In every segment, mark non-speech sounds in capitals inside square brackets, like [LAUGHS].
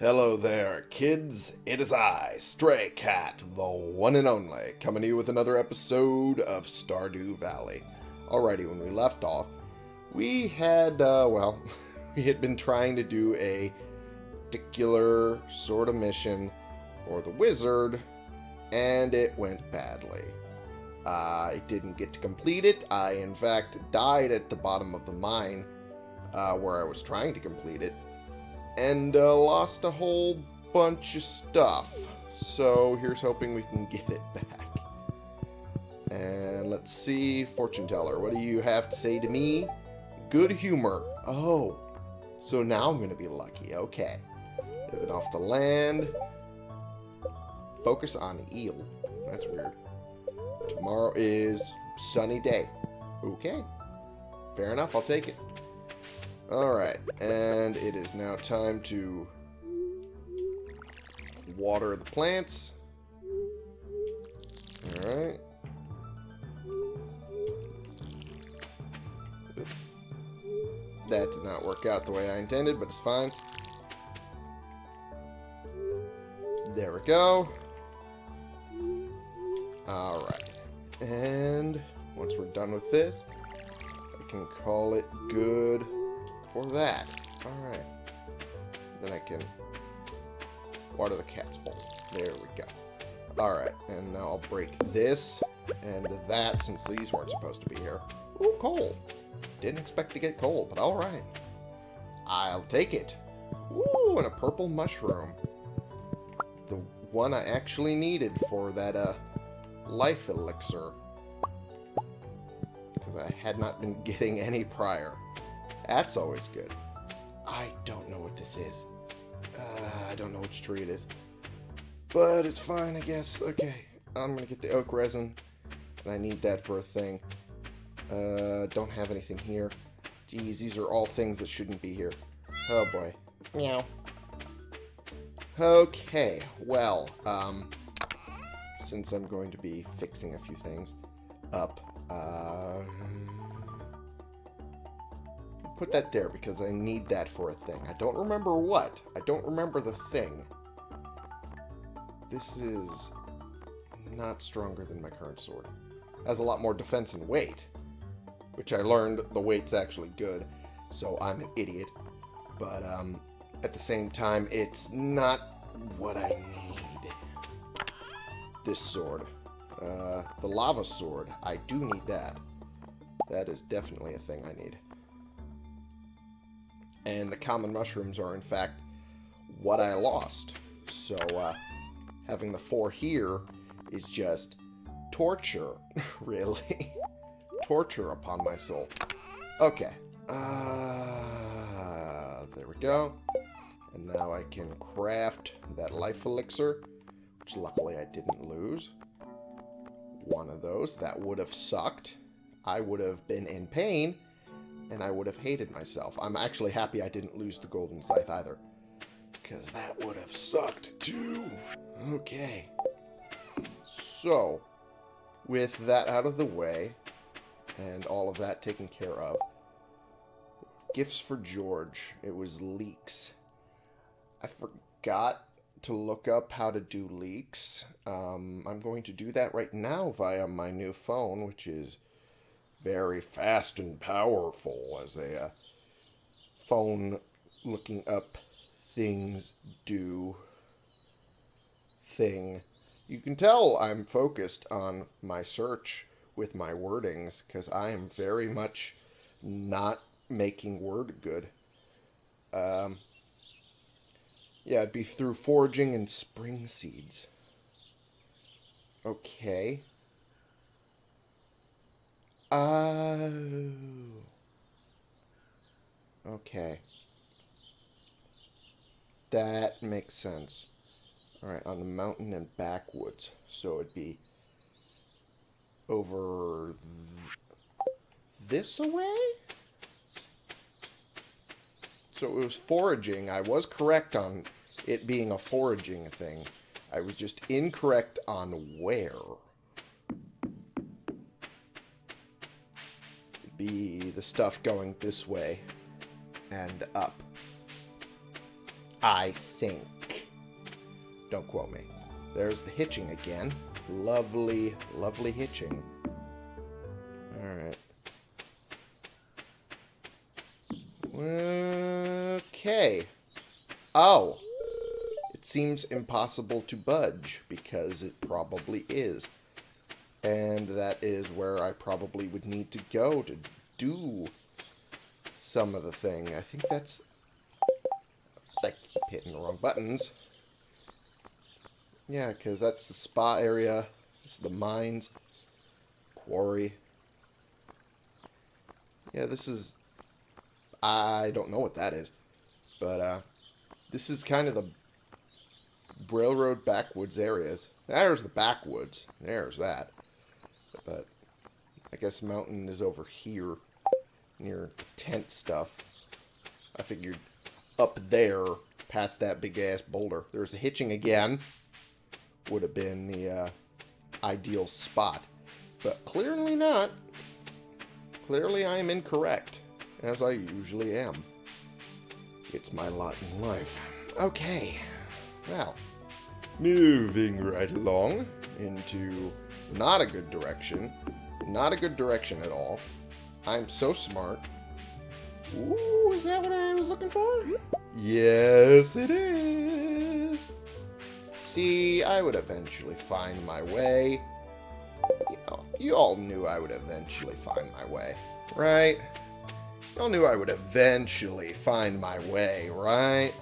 Hello there, kids. It is I, Stray Cat, the one and only, coming to you with another episode of Stardew Valley. Alrighty, when we left off, we had, uh, well, [LAUGHS] we had been trying to do a particular sort of mission for the wizard, and it went badly. I didn't get to complete it. I, in fact, died at the bottom of the mine uh, where I was trying to complete it and uh, lost a whole bunch of stuff. So here's hoping we can get it back. And let's see, fortune teller, what do you have to say to me? Good humor. Oh, so now I'm going to be lucky. Okay. Living off the land. Focus on eel. That's weird. Tomorrow is sunny day. Okay. Fair enough, I'll take it. Alright, and it is now time to water the plants. Alright. That did not work out the way I intended, but it's fine. There we go. Alright. And once we're done with this, I can call it good for that. Alright. Then I can water the cat's bowl. There we go. Alright, and now I'll break this and that since these weren't supposed to be here. Ooh, coal. Didn't expect to get coal, but alright. I'll take it. Ooh, and a purple mushroom. The one I actually needed for that uh, life elixir. Because I had not been [LAUGHS] getting any prior. That's always good. I don't know what this is. Uh, I don't know which tree it is. But it's fine, I guess. Okay, I'm to get the oak resin. And I need that for a thing. Uh, don't have anything here. Geez, these are all things that shouldn't be here. Oh boy. Meow. Okay, well, um, since I'm going to be fixing a few things up, uh, put that there because I need that for a thing. I don't remember what. I don't remember the thing. This is not stronger than my current sword. Has a lot more defense and weight, which I learned the weight's actually good, so I'm an idiot. But um, at the same time, it's not what I need. This sword. Uh, the lava sword. I do need that. That is definitely a thing I need and the common mushrooms are in fact what I lost. So uh, having the four here is just torture, [LAUGHS] really. torture upon my soul. Okay. Uh, there we go. And now I can craft that life elixir, which luckily I didn't lose. One of those. That would have sucked. I would have been in pain and I would have hated myself. I'm actually happy I didn't lose the golden scythe either. Because that would have sucked too. Okay. So, with that out of the way, and all of that taken care of, gifts for George. It was leeks. I forgot to look up how to do leeks. Um, I'm going to do that right now via my new phone, which is very fast and powerful as a uh, phone looking up things do thing. You can tell I'm focused on my search with my wordings because I am very much not making word good. Um, yeah, it'd be through foraging and spring seeds. Okay. Oh. Okay. That makes sense. Alright, on the mountain and backwoods. So it'd be over th this away? So it was foraging. I was correct on it being a foraging thing. I was just incorrect on where. Be the stuff going this way and up. I think. Don't quote me. There's the hitching again. Lovely, lovely hitching. Alright. Okay. Oh. It seems impossible to budge, because it probably is. And that is where I probably would need to go to do some of the thing. I think that's... I keep hitting the wrong buttons. Yeah, because that's the spa area. This is the mines. Quarry. Yeah, this is... I don't know what that is. But, uh... This is kind of the railroad backwoods areas. There's the backwoods. There's that. But I guess mountain is over here near tent stuff. I figured up there past that big ass boulder. There's a hitching again. Would have been the uh, ideal spot. But clearly not. Clearly I am incorrect. As I usually am. It's my lot in life. Okay. Well, moving right along into not a good direction. Not a good direction at all. I'm so smart. Ooh, is that what I was looking for? Yes, it is. See, I would eventually find my way. You, know, you all knew I would eventually find my way, right? You all knew I would eventually find my way, right?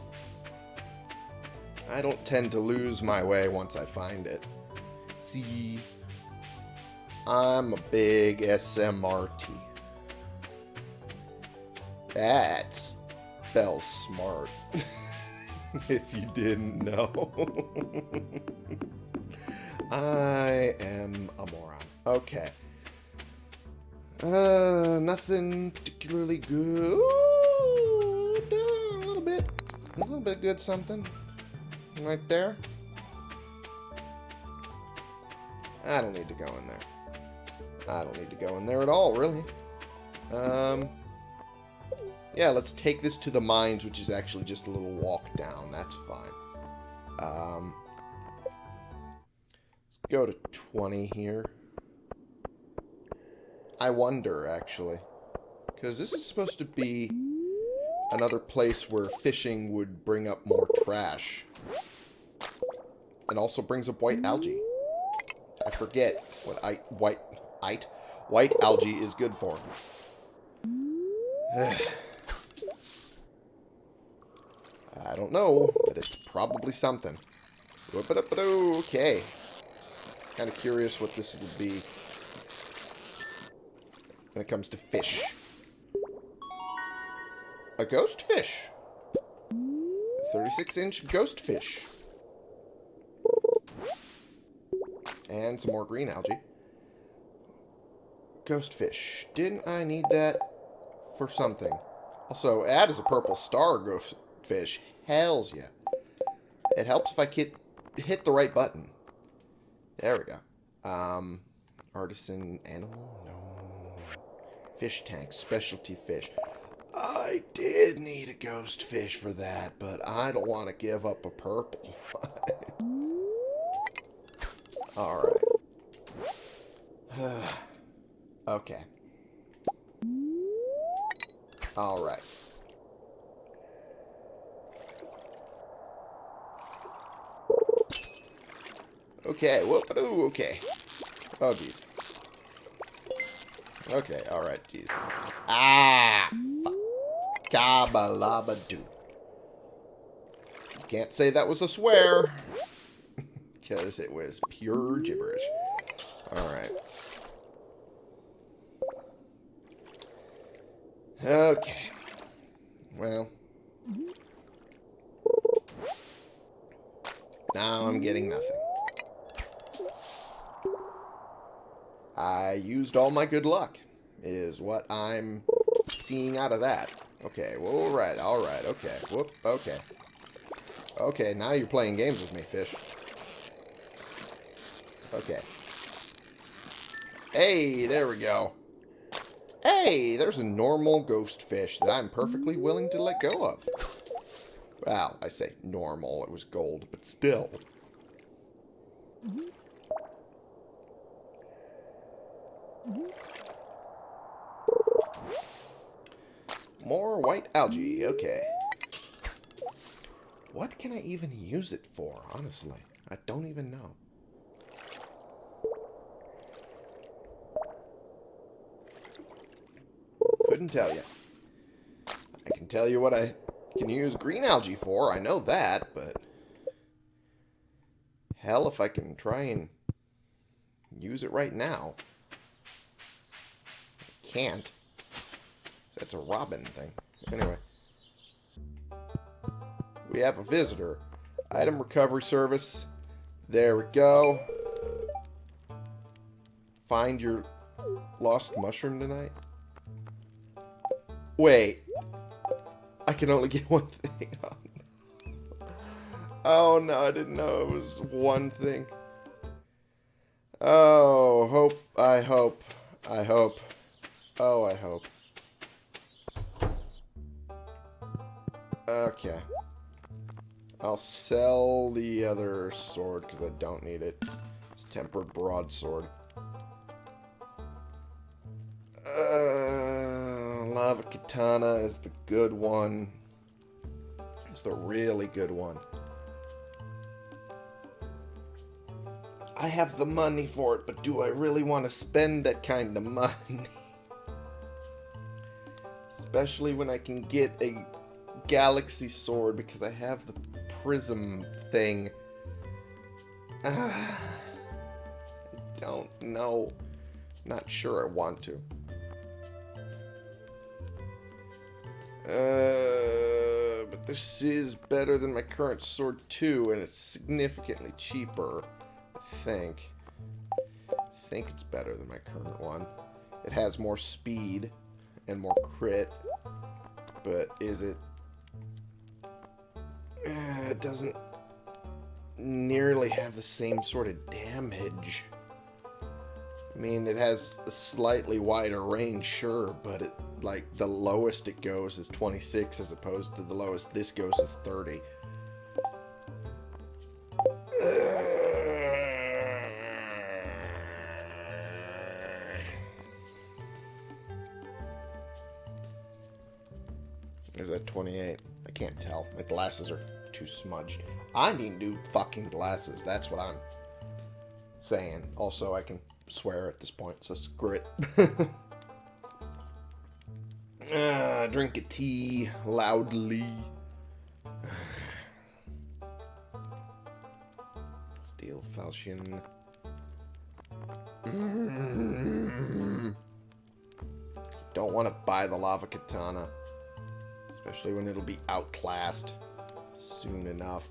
I don't tend to lose my way once I find it. See, I'm a big SMRT. That spells smart. [LAUGHS] if you didn't know. [LAUGHS] I am a moron. Okay. Uh, nothing particularly good. Uh, a little bit. A little bit good something. Right there. I don't need to go in there. I don't need to go in there at all, really. Um, yeah, let's take this to the mines, which is actually just a little walk down. That's fine. Um, let's go to 20 here. I wonder, actually. Because this is supposed to be another place where fishing would bring up more trash. And also brings up white algae. I forget what I white Ite. White algae is good for. [SIGHS] I don't know, but it's probably something. Okay. Kind of curious what this will be when it comes to fish. A ghost fish. 36-inch ghost fish. And some more green algae. Ghost fish. Didn't I need that for something? Also, add as a purple star ghost fish. Hells yeah. It helps if I hit, hit the right button. There we go. Um, artisan animal? No. Fish tank. Specialty fish. I did need a ghost fish for that, but I don't want to give up a purple. [LAUGHS] Alright. [SIGHS] [SIGHS] Okay. Alright. Okay, whoop okay. Oh, jeez. Okay, alright, jeez. Ah, fuck. Gabalaba doo. Can't say that was a swear. [LAUGHS] Because it was pure gibberish. Alright. Okay. Well. Now I'm getting nothing. I used all my good luck, is what I'm seeing out of that. Okay, well, alright, alright, okay. Whoop, okay. Okay, now you're playing games with me, fish. Okay. Hey, there we go. Hey, there's a normal ghost fish that I'm perfectly willing to let go of. Well, I say normal. It was gold, but still. More white algae. Okay. What can I even use it for, honestly? I don't even know. Couldn't tell you. I can tell you what I can use green algae for. I know that, but... Hell, if I can try and use it right now. I can't. That's a robin thing. Anyway. We have a visitor. Item recovery service. There we go. Find your lost mushroom tonight. Wait. I can only get [LAUGHS] one thing. oh no, I didn't know it was one thing. Oh, hope, I hope, I hope. Oh, I hope. Okay. I'll sell the other sword because I don't need it. It's tempered broadsword. Katana is the good one. It's the really good one. I have the money for it, but do I really want to spend that kind of money? [LAUGHS] Especially when I can get a galaxy sword because I have the prism thing. [SIGHS] I don't know. Not sure I want to. Uh, but this is better than my current sword too, and it's significantly cheaper, I think. I think it's better than my current one. It has more speed and more crit, but is it uh, it doesn't nearly have the same sort of damage. I mean, it has a slightly wider range, sure, but it like the lowest it goes is 26 as opposed to the lowest this goes is 30. Is that 28? I can't tell. My glasses are too smudged. I need new fucking glasses. That's what I'm saying. Also, I can swear at this point, so screw it. [LAUGHS] uh, drink a tea loudly. Steel falchion. Mm. Don't want to buy the lava katana. Especially when it'll be outclassed soon enough.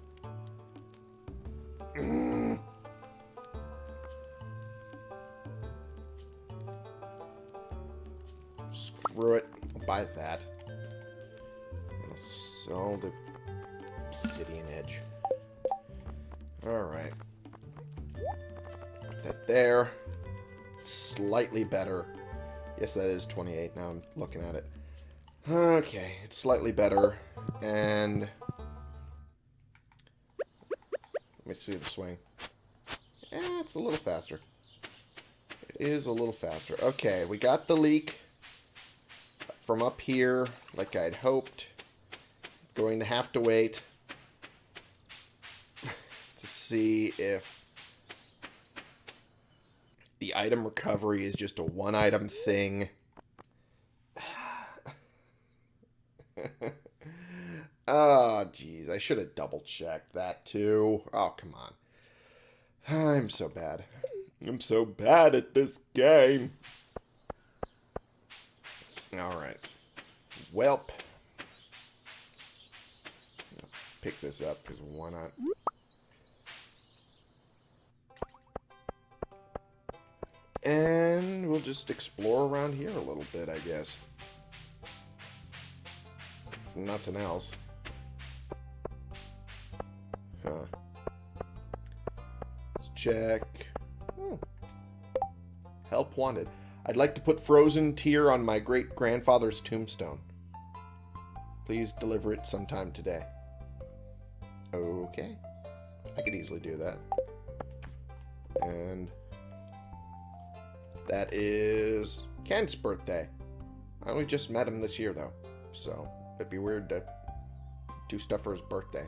Screw it. Buy that. I'll sell the obsidian edge. Alright. Put that there. Slightly better. Yes, that is 28 now I'm looking at it. Okay, it's slightly better. And... Let me see the swing. Eh, it's a little faster. It is a little faster. Okay, we got the leek from up here, like I'd hoped. Going to have to wait [LAUGHS] to see if the item recovery is just a one item thing. [LAUGHS] Ah, oh, jeez. I should have double checked that too. Oh, come on. [SIGHS] I'm so bad. I'm so bad at this game. Alright. Welp. Pick this up, because why not? And we'll just explore around here a little bit, I guess. If nothing else. Huh. Let's check. Hmm. Help wanted. I'd like to put frozen tear on my great grandfather's tombstone. Please deliver it sometime today. Okay. I could easily do that. And that is Kent's birthday. I only just met him this year, though. So it'd be weird to do stuff for his birthday.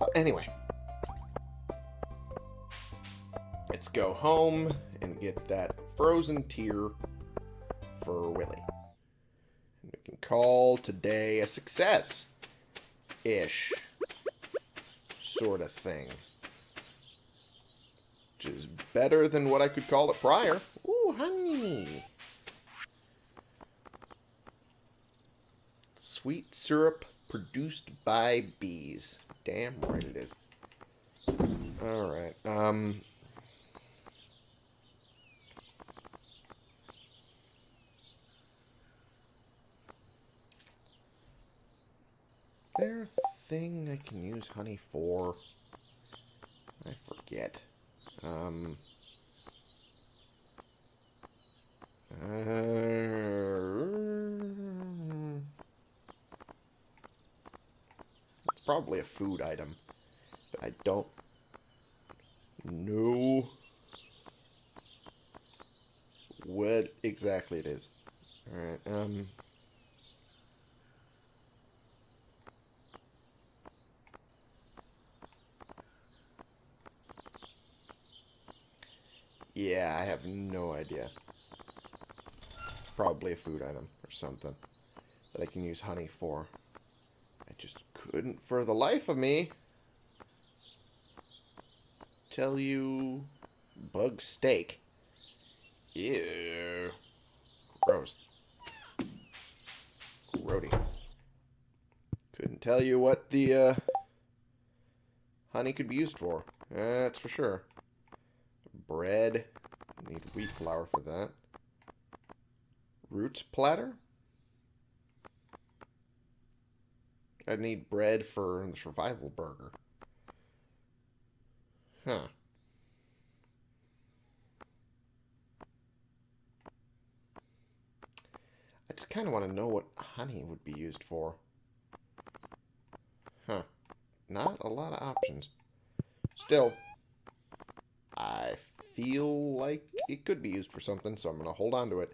But anyway. Let's go home and get that frozen tear for Willy. And we can call today a success. Ish. Sort of thing. Which is better than what I could call it prior. Ooh, honey. Sweet syrup produced by bees. Damn right it is. Alright, um... There thing I can use honey for? I forget. Um... Uh, it's probably a food item, but I don't know what exactly it is. Alright, um... Yeah, I have no idea. Probably a food item or something that I can use honey for. I just couldn't, for the life of me, tell you bug steak. Ew. Gross. Grody. Couldn't tell you what the uh, honey could be used for. That's for sure. Bread. Need wheat flour for that. Roots platter? I need bread for the survival burger. Huh. I just kind of want to know what honey would be used for. Huh. Not a lot of options. Still, I feel like it could be used for something, so I'm going to hold on to it.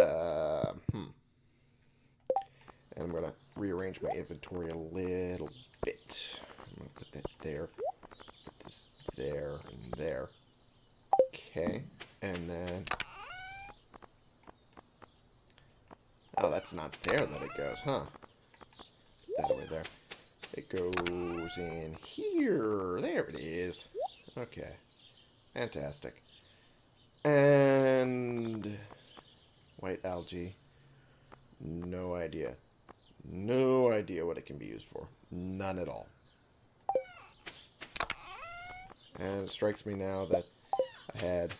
Uh, hmm. And I'm going to rearrange my inventory a little bit. I'm going to put that there. Put this there and there. Okay. And then... Oh, that's not there that it goes, huh? That away there. It goes in here. There it is. Okay. Fantastic. And... White algae. No idea. No idea what it can be used for. None at all. And it strikes me now that I had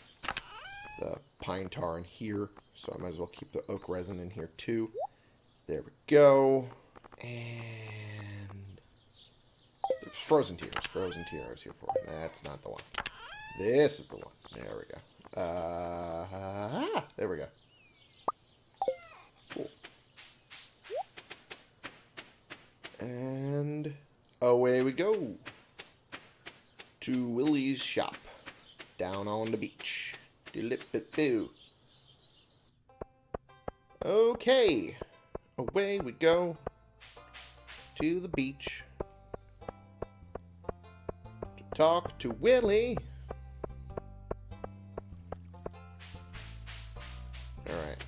the pine tar in here, so I might as well keep the oak resin in here too. There we go. And frozen tears. Frozen tears here for. That's not the one. This is the one. There we go. Uh, there we go. Cool. And away we go. To Willy's shop. Down on the beach. Okay. Away we go. To the beach. Talk to Willy. Alright.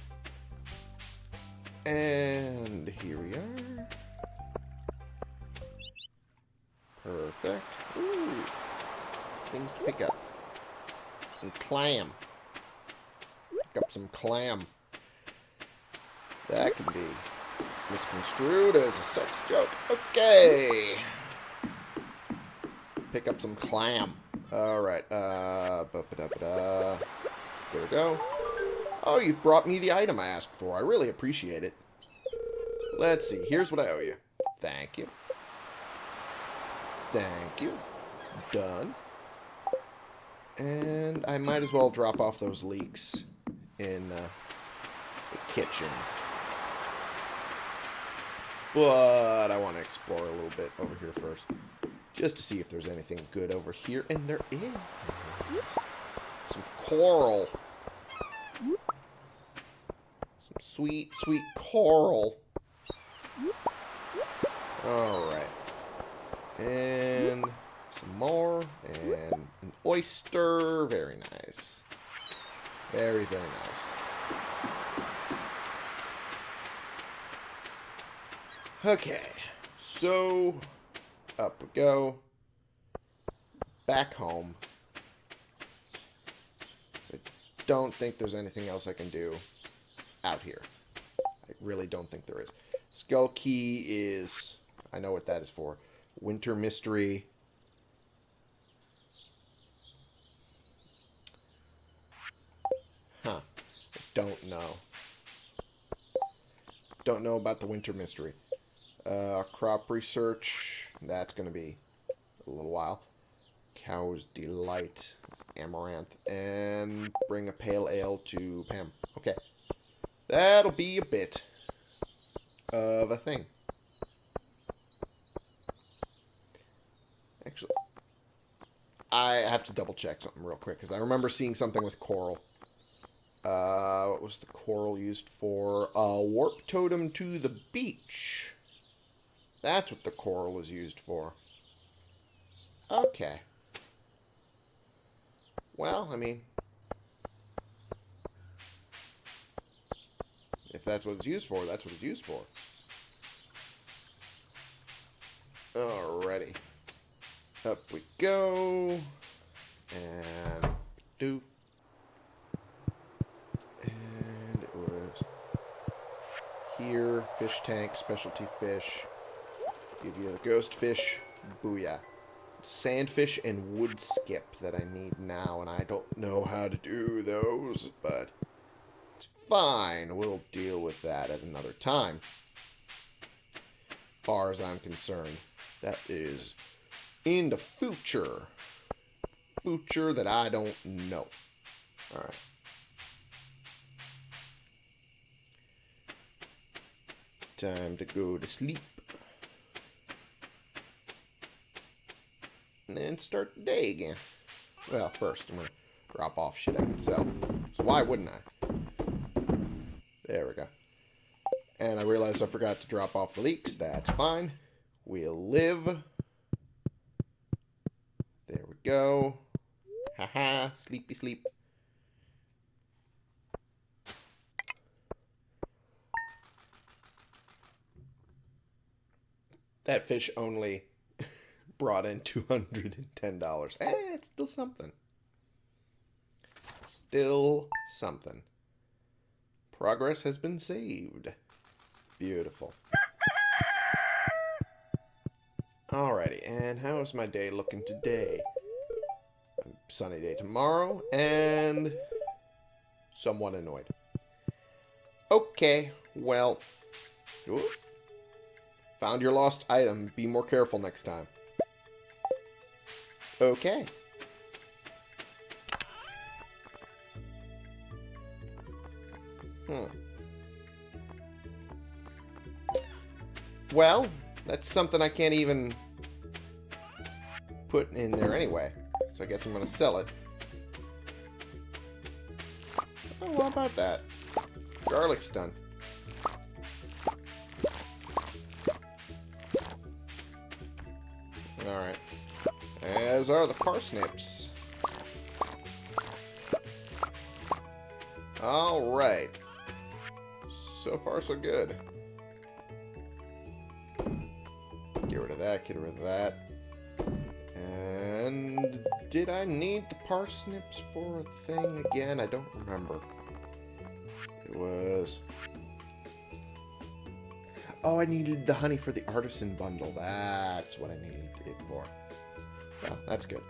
And here we are. Perfect. Ooh. Things to pick up. Some clam. Pick up some clam. That can be misconstrued as a sex joke. Okay. Pick up some clam. Alright. Uh, ba -ba -da. There we go. Oh, you've brought me the item I asked for. I really appreciate it. Let's see. Here's what I owe you. Thank you. Thank you. Done. And I might as well drop off those leeks in uh, the kitchen. But I want to explore a little bit over here first. Just to see if there's anything good over here. And there is. Some coral. Some sweet, sweet coral. Alright. And some more. And an oyster. Very nice. Very, very nice. Okay. So, up we go. Back home. I don't think there's anything else I can do out here. I really don't think there is. Skull Key is... I know what that is for. Winter Mystery. Huh. I don't know. Don't know about the Winter Mystery. Uh, crop research. That's going to be a little while. Cow's Delight. Amaranth. And bring a pale ale to Pam. Okay. That'll be a bit of a thing. Actually, I have to double check something real quick because I remember seeing something with coral. Uh, what was the coral used for? A warp totem to the beach. That's what the coral is used for. Okay. Well, I mean, if that's what it's used for, that's what it's used for. Alrighty. Up we go. And do. And it was here, fish tank, specialty fish. Give you a ghost fish. Booyah. Sandfish and Woodskip that I need now, and I don't know how to do those, but it's fine. We'll deal with that at another time. Far as I'm concerned, that is in the future. Future that I don't know. Alright. Time to go to sleep. And then start the day again. Well, first I'm going to drop off shit I can sell. So why wouldn't I? There we go. And I realized I forgot to drop off the leeks. That's fine. We'll live. There we go. Haha, sleepy sleep. That fish only brought in $210. Eh, it's still something. Still something. Progress has been saved. Beautiful. Alrighty, and how is my day looking today? Sunny day tomorrow, and somewhat annoyed. Okay, well, found your lost item. Be more careful next time. Okay. Hmm. Well, that's something I can't even put in there anyway. So I guess I'm going to sell it. Oh, what about that? Garlic's done. As are the parsnips. Alright. So far, so good. Get rid of that, get rid of that. And did I need the parsnips for a thing again? I don't remember. It was... Oh, I needed the honey for the artisan bundle. That's what I needed it for. Well, that's good.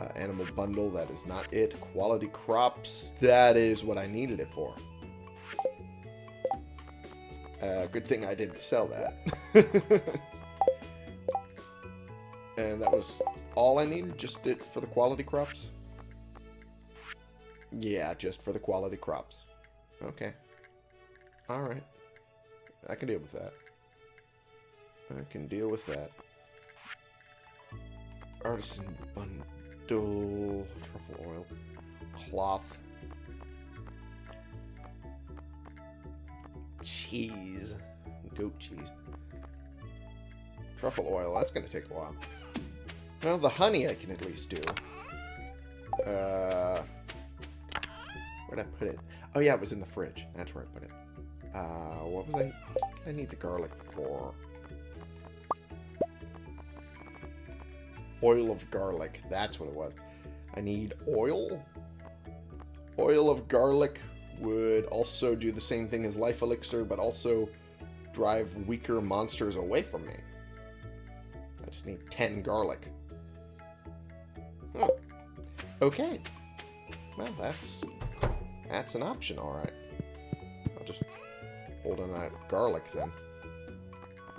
Uh, animal bundle, that is not it. Quality crops, that is what I needed it for. Uh, good thing I didn't sell that. [LAUGHS] and that was all I needed? Just it for the quality crops? Yeah, just for the quality crops. Okay. Alright. I can deal with that. I can deal with that. Artisan bundle, truffle oil, cloth, cheese, goat cheese, truffle oil. That's going to take a while. Well, the honey I can at least do. Uh, where'd I put it? Oh yeah, it was in the fridge. That's where I put it. Uh, what was I? I need the garlic for. Oil of garlic. That's what it was. I need oil. Oil of garlic would also do the same thing as life elixir, but also drive weaker monsters away from me. I just need 10 garlic. Hmm. Okay. Well, that's that's an option, all right. I'll just hold on that garlic then.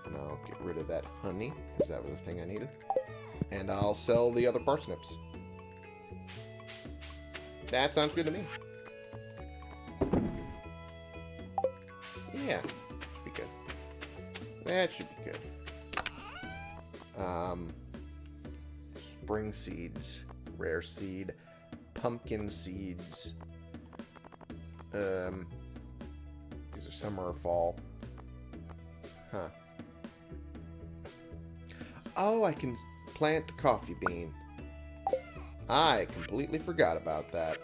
And I'll get rid of that honey, because that was the thing I needed. And I'll sell the other parsnips. That sounds good to me. Yeah, be good. That should be good. Um, spring seeds, rare seed, pumpkin seeds. Um, these are summer or fall. Huh. Oh, I can plant the coffee bean. I completely forgot about that.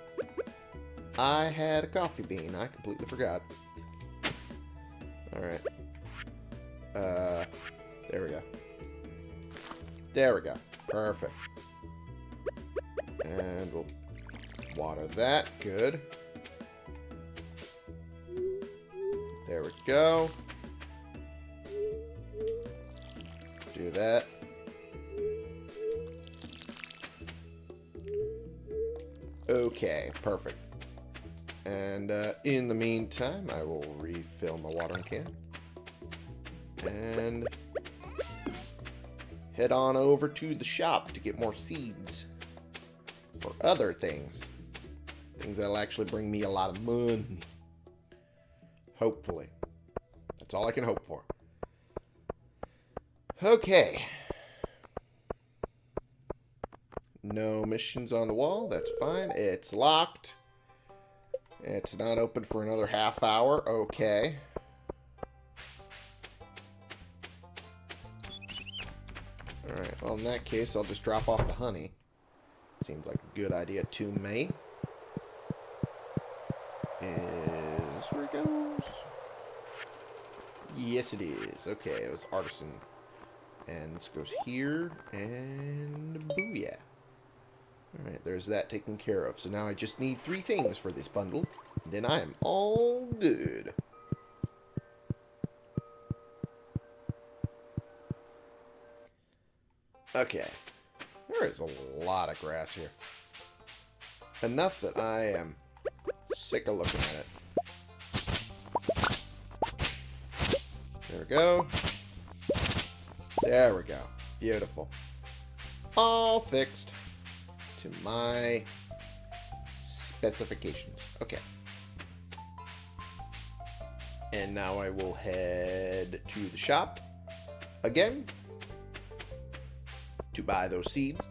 I had a coffee bean. I completely forgot. Alright. Uh, there we go. There we go. Perfect. And we'll water that. Good. There we go. Do that. Okay, perfect. And uh, in the meantime, I will refill my watering can. And head on over to the shop to get more seeds for other things. Things that'll actually bring me a lot of money. Hopefully. That's all I can hope for. Okay. No missions on the wall. That's fine. It's locked. It's not open for another half hour. Okay. Alright, well in that case I'll just drop off the honey. Seems like a good idea to me. Is where it goes? Yes it is. Okay, it was artisan. And this goes here, and booyah. Alright, there's that taken care of. So now I just need three things for this bundle. Then I am all good. Okay. There is a lot of grass here. Enough that I am sick of looking at it. There we go. There we go. Beautiful. All fixed to my specifications. Okay. And now I will head to the shop again to buy those seeds,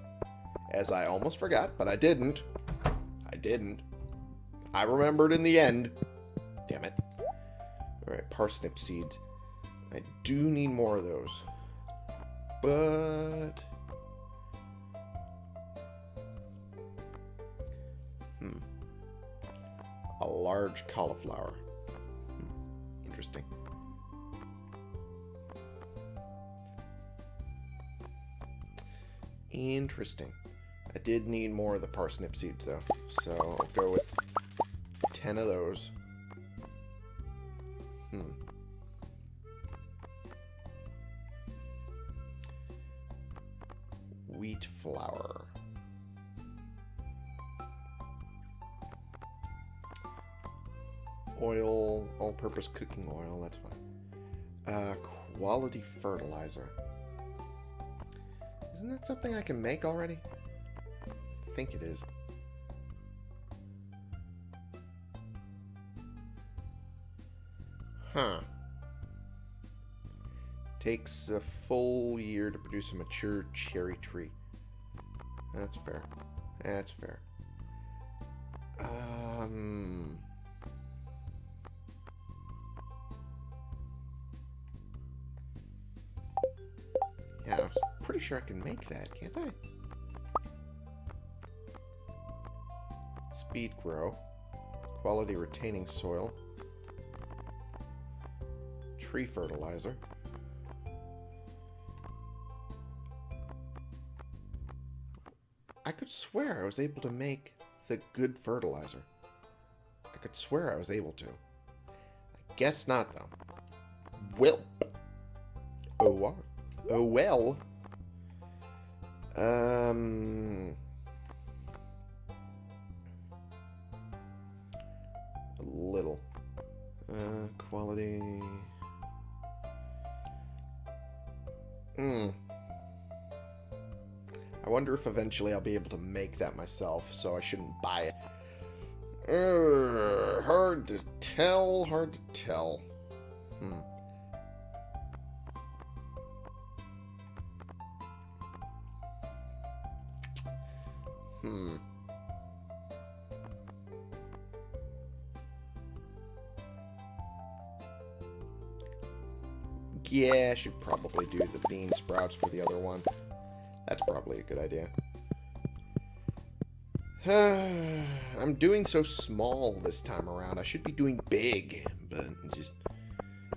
as I almost forgot, but I didn't. I didn't. I remembered in the end. Damn it. Alright, parsnip seeds. I do need more of those. But... large cauliflower. Hmm. Interesting. Interesting. I did need more of the parsnip seeds, though. So I'll go with 10 of those. Oil, all-purpose cooking oil, that's fine. Uh, quality fertilizer. Isn't that something I can make already? I think it is. Huh. Takes a full year to produce a mature cherry tree. That's fair. That's fair. Sure I can make that, can't I? Speed grow. Quality retaining soil. Tree fertilizer. I could swear I was able to make the good fertilizer. I could swear I was able to. I guess not, though. Well. Oh. Uh, oh, well. Um... A little. Uh, quality... Hmm. I wonder if eventually I'll be able to make that myself, so I shouldn't buy it. Uh, hard to tell, hard to tell. Hmm. Hmm. Yeah, I should probably do the bean sprouts for the other one. That's probably a good idea. [SIGHS] I'm doing so small this time around. I should be doing big, but just...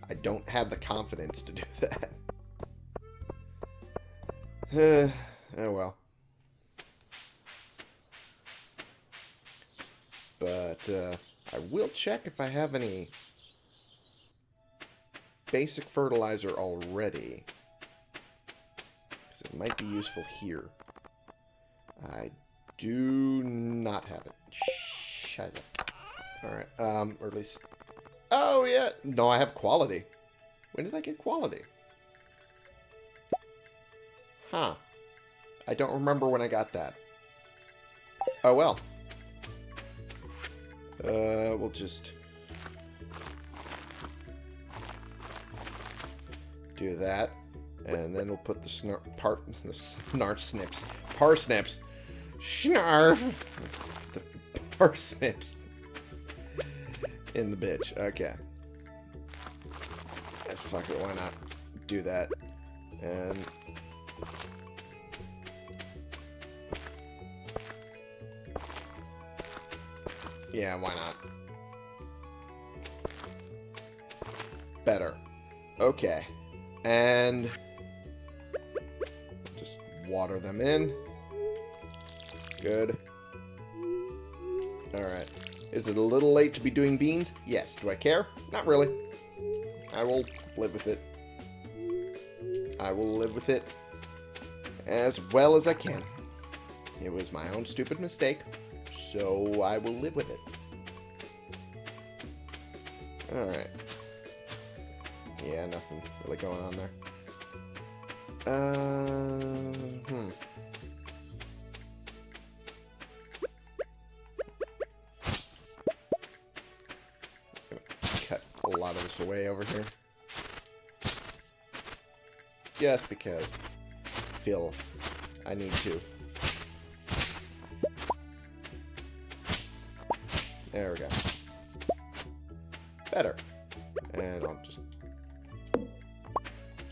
I don't have the confidence to do [LAUGHS] that. [SIGHS] oh well. But uh, I will check if I have any basic fertilizer already. Because it might be useful here. I do not have it. Shut up. Alright, um, or at least... Oh, yeah! No, I have quality. When did I get quality? Huh. I don't remember when I got that. Oh, well. Uh, we'll just... Do that. And then we'll put the snarf snips. Parsnips. Snarf! The parsnips. In the bitch. Okay. Let's fuck it. Why not do that? And... Yeah, why not? Better. Okay. And... Just water them in. Good. Alright. Is it a little late to be doing beans? Yes. Do I care? Not really. I will live with it. I will live with it as well as I can. It was my own stupid mistake, so I will live with it. Alright. Yeah, nothing really going on there. Uh, hmm. Cut a lot of this away over here. Just because I feel I need to. There we go. Better. And I'll just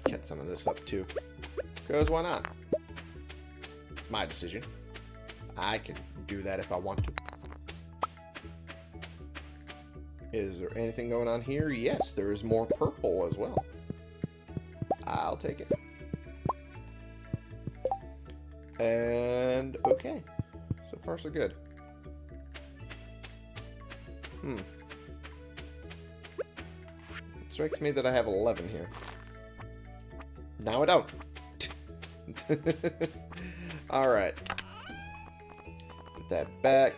get some of this up too. Because why not? It's my decision. I can do that if I want to. Is there anything going on here? Yes, there is more purple as well. I'll take it. And okay. So far so good. Hmm. It strikes me that I have 11 here. Now I don't. [LAUGHS] Alright. Put that back.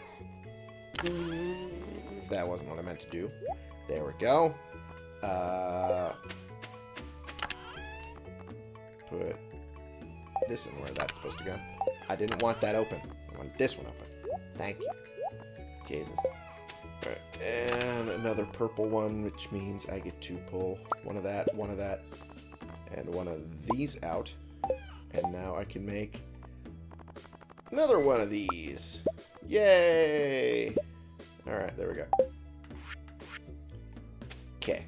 That wasn't what I meant to do. There we go. Uh, put this in where that's supposed to go. I didn't want that open. I want this one open. Thank you. Jesus. Alright, and another purple one, which means I get to pull one of that, one of that, And one of these out. And now I can make another one of these. Yay! Alright, there we go. Okay.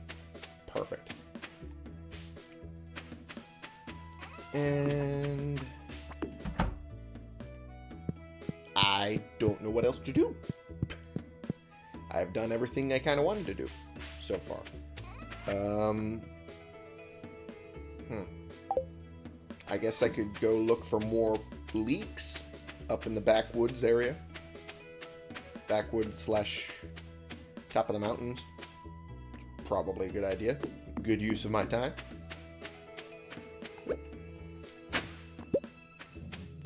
Perfect. And... I don't know what else to do. Done everything I kind of wanted to do so far. Um, hmm. I guess I could go look for more leeks up in the backwoods area. Backwoods slash top of the mountains. Probably a good idea. Good use of my time.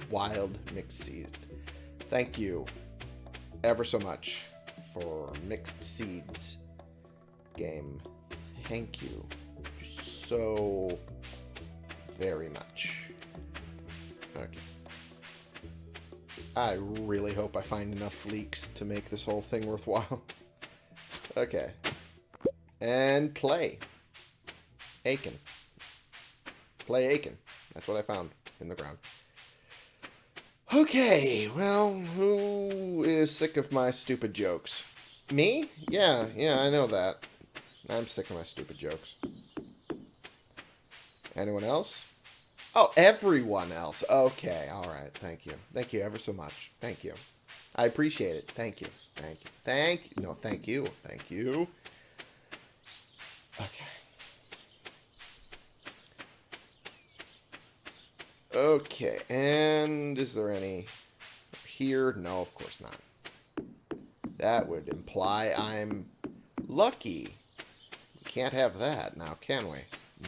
Wild mixed seed. Thank you ever so much for mixed seeds game. Thank you so very much. Okay. I really hope I find enough leeks to make this whole thing worthwhile. [LAUGHS] okay. And clay. Aiken. Clay Aiken. That's what I found in the ground. Okay, well, who is sick of my stupid jokes? Me? Yeah, yeah, I know that. I'm sick of my stupid jokes. Anyone else? Oh, everyone else. Okay, alright, thank you. Thank you ever so much. Thank you. I appreciate it. Thank you. Thank you. Thank you. No, thank you. Thank you. Okay. Okay, and is there any here? No, of course not. That would imply I'm lucky. We can't have that now, can we?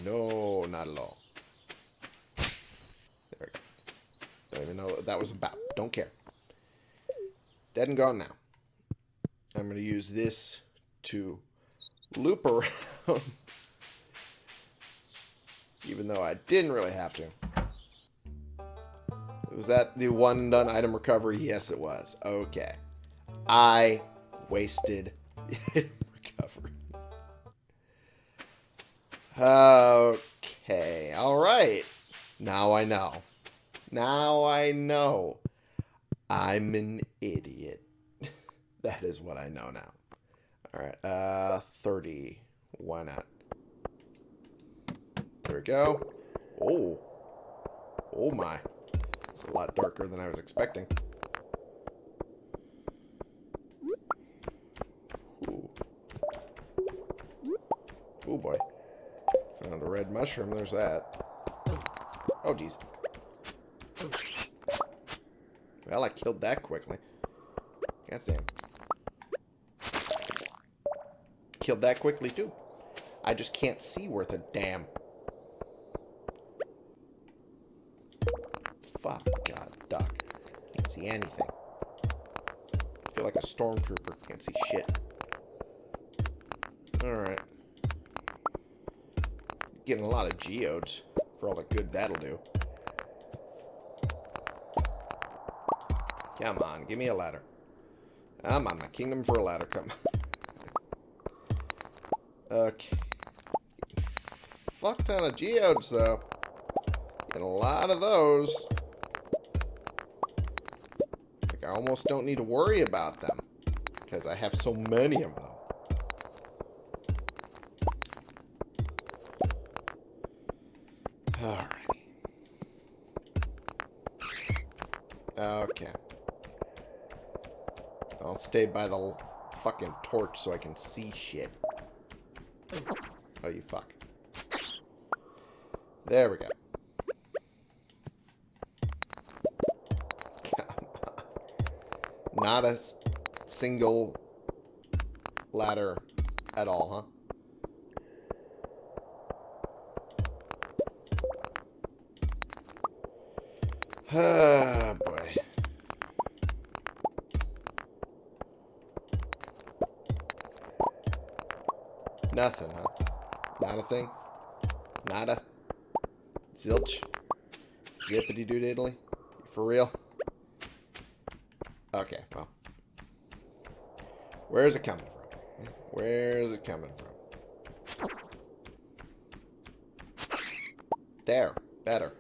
No, not at all. There we go. Don't even know what that was about. Don't care. Dead and gone now. I'm going to use this to loop around. [LAUGHS] Even though I didn't really have to. Was that the one done item recovery? Yes, it was. Okay. I wasted [LAUGHS] recovery. Okay. All right. Now I know. Now I know. I'm an idiot. [LAUGHS] that is what I know now. All right. Uh, 30. Why not? There we go. Oh. Oh my. It's a lot darker than I was expecting. Oh boy. Found a red mushroom. There's that. Oh, geez. Well, I killed that quickly. Can't see him. Killed that quickly, too. I just can't see worth a damn. Fuck, God, duck. Can't see anything. I feel like a stormtrooper. Can't see shit. Alright. Getting a lot of geodes for all the good that'll do. Come on, give me a ladder. I'm on my kingdom for a ladder, come [LAUGHS] Okay. Fuck ton of geodes, though. Get a lot of those. I almost don't need to worry about them. Because I have so many of them. Alrighty. Okay. I'll stay by the fucking torch so I can see shit. Oh, you fuck. There we go. Not a single ladder at all, huh? Ah, [SIGHS] boy. Nothing, huh? Not a thing? Nada? Zilch? Zippity doo diddly? For real? Okay, well. Where's it coming from? Where's it coming from? There. Better.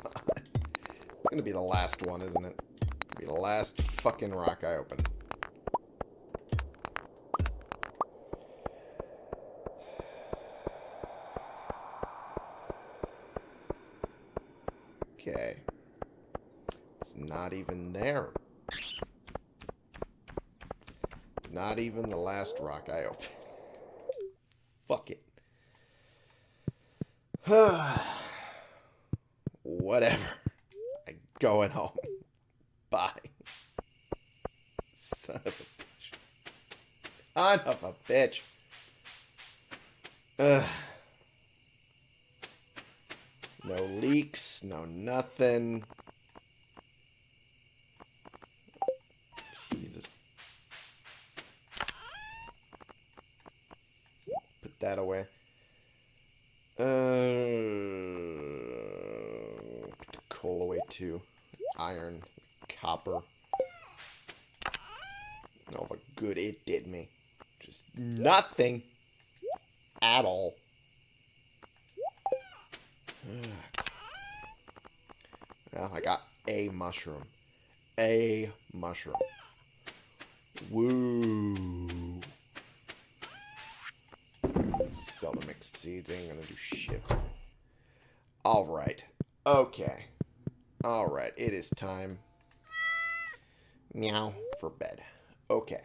It's [SIGHS] gonna be the last one, isn't it? Be the last fucking rock I open. [SIGHS] Okay. It's not even there. Not even the last rock I opened. [LAUGHS] Fuck it. [SIGHS] Whatever. I'm going home. [LAUGHS] Bye. Son of a bitch. Son of a bitch. Ugh. No leeks, no nothing. Jesus. Put that away. Uh, put the coal away too. Iron, copper. Oh, what good it did me. Just nothing at all. Well, I got a mushroom. A mushroom. Woo. Sell the mixed seeds. Ain't gonna do shit. Alright. Okay. Alright. It is time. Meow. For bed. Okay.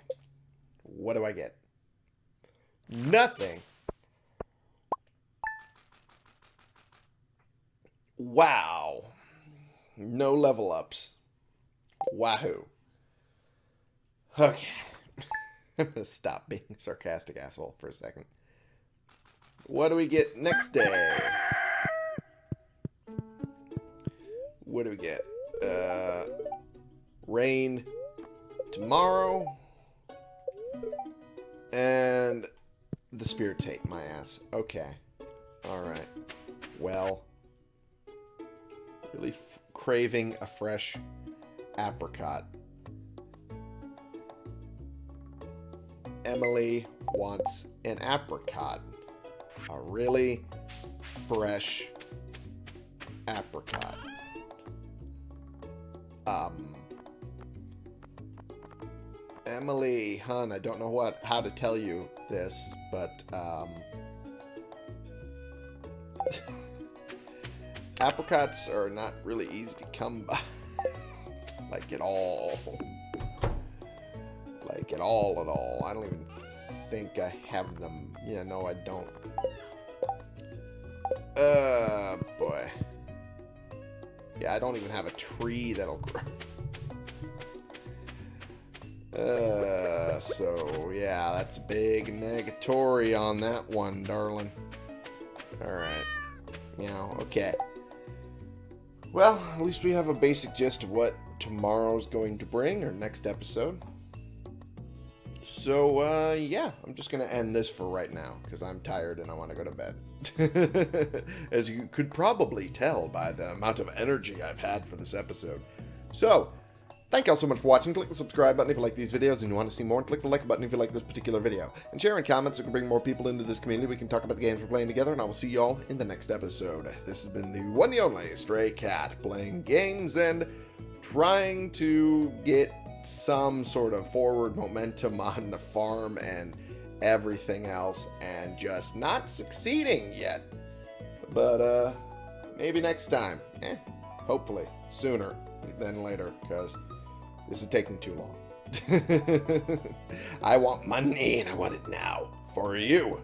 What do I get? Nothing. Wow. No level ups. Wahoo. Okay. [LAUGHS] I'm to stop being sarcastic asshole for a second. What do we get next day? What do we get? Uh, rain tomorrow. And the spirit tape, my ass. Okay. Alright. Well really craving a fresh apricot. Emily wants an apricot. A really fresh apricot. Um, Emily, hun, I don't know what how to tell you this, but um, [LAUGHS] apricots are not really easy to come by. [LAUGHS] like at all. Like at all at all. I don't even think I have them. Yeah, no, I don't. Uh, boy. Yeah, I don't even have a tree that'll grow. Uh, so, yeah, that's a big negatory on that one, darling. Alright. You know, okay. Well, at least we have a basic gist of what tomorrow's going to bring, or next episode. So, uh, yeah, I'm just going to end this for right now, because I'm tired and I want to go to bed. [LAUGHS] As you could probably tell by the amount of energy I've had for this episode. So, Thank you all so much for watching. Click the subscribe button if you like these videos and you want to see more. And click the like button if you like this particular video. And share and comments so we can bring more people into this community. We can talk about the games we're playing together. And I will see you all in the next episode. This has been the one and only Stray Cat playing games and trying to get some sort of forward momentum [LAUGHS] on the farm and everything else. And just not succeeding yet. But, uh, maybe next time. Eh, hopefully. Sooner than later. Because this is taking too long. [LAUGHS] I want money and I want it now. For you.